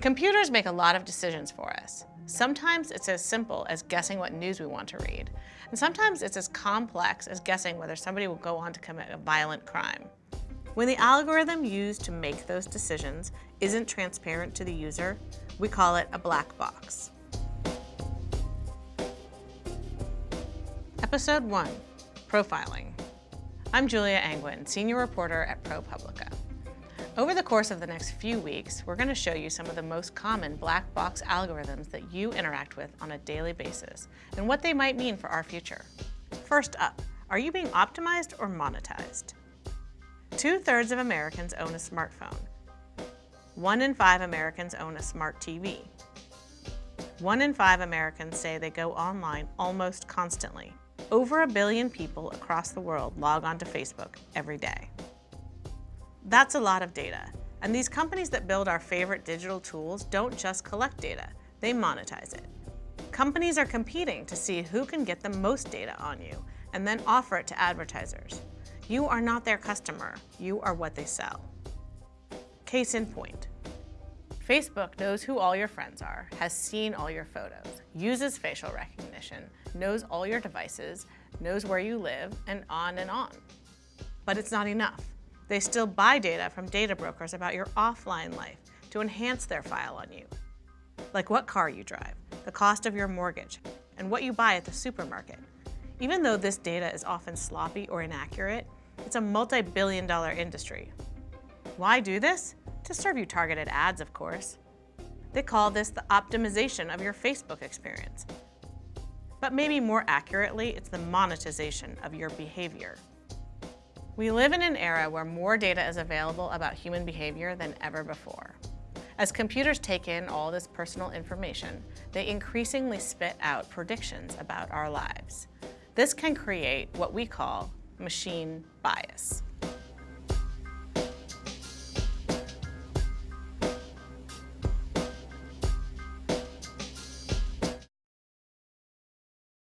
Computers make a lot of decisions for us. Sometimes it's as simple as guessing what news we want to read, and sometimes it's as complex as guessing whether somebody will go on to commit a violent crime. When the algorithm used to make those decisions isn't transparent to the user, we call it a black box. Episode 1, Profiling. I'm Julia Angwin, Senior Reporter at ProPublica. Over the course of the next few weeks, we're going to show you some of the most common black box algorithms that you interact with on a daily basis and what they might mean for our future. First up, are you being optimized or monetized? Two-thirds of Americans own a smartphone. One in five Americans own a smart TV. One in five Americans say they go online almost constantly. Over a billion people across the world log onto Facebook every day. That's a lot of data. And these companies that build our favorite digital tools don't just collect data, they monetize it. Companies are competing to see who can get the most data on you and then offer it to advertisers. You are not their customer, you are what they sell. Case in point. Facebook knows who all your friends are, has seen all your photos, uses facial recognition, knows all your devices, knows where you live, and on and on. But it's not enough. They still buy data from data brokers about your offline life to enhance their file on you. Like what car you drive, the cost of your mortgage, and what you buy at the supermarket. Even though this data is often sloppy or inaccurate, it's a multi-billion dollar industry. Why do this? To serve you targeted ads, of course. They call this the optimization of your Facebook experience. But maybe more accurately, it's the monetization of your behavior. We live in an era where more data is available about human behavior than ever before. As computers take in all this personal information, they increasingly spit out predictions about our lives. This can create what we call machine bias.